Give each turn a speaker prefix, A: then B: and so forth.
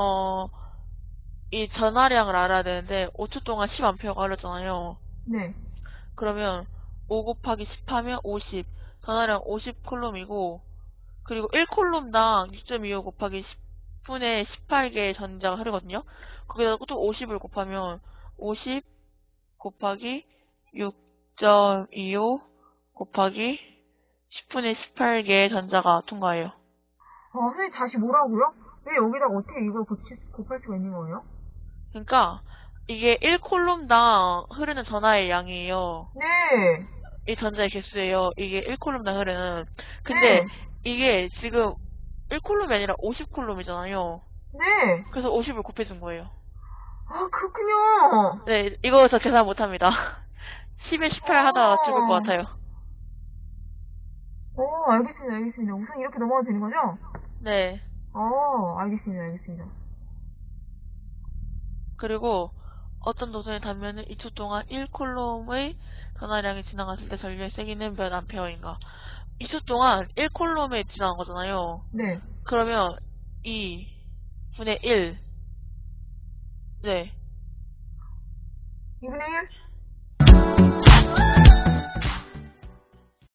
A: 어, 이 전화량을 알아야 되는데 5초 동안 10A가 흘렀잖아요.
B: 네.
A: 그러면 5 곱하기 10 하면 50. 전화량 50 콜롬이고 그리고 1 콜롬당 6.25 곱하기 10분의 18개의 전자가 흐르거든요. 거기다 또 50을 곱하면 50 곱하기 6.25 곱하기 10분의 18개의 전자가 통과해요.
B: 아, 선생님 다시 뭐라고요? 왜 여기다가 어떻게 이걸 곱치, 곱할 수가 있는 거예요?
A: 그러니까 이게 1콜롬당 흐르는 전하의 양이에요.
B: 네.
A: 이 전자의 개수예요. 이게 1콜롬당 흐르는. 근데
B: 네.
A: 이게 지금 1콜롬이 아니라 50콜롬이잖아요.
B: 네.
A: 그래서 50을 곱해준 거예요.
B: 아, 그렇군요.
A: 네, 이거 저 계산 못합니다. 10에 18 하다가 죽을 것 같아요.
B: 어, 알겠습니다, 알겠습니다. 우선 이렇게 넘어가도 되는 거죠?
A: 네.
B: 어, 알겠습니다, 알겠습니다.
A: 그리고 어떤 도선의 단면은 2초 동안 1콜롬의 전하량이 지나갔을 때 전류의 세기는 몇 암페어인가. 2초 동안 1콜롬에 지나간 거잖아요.
B: 네.
A: 그러면 2 분의 1. 네.
B: 2분의 1?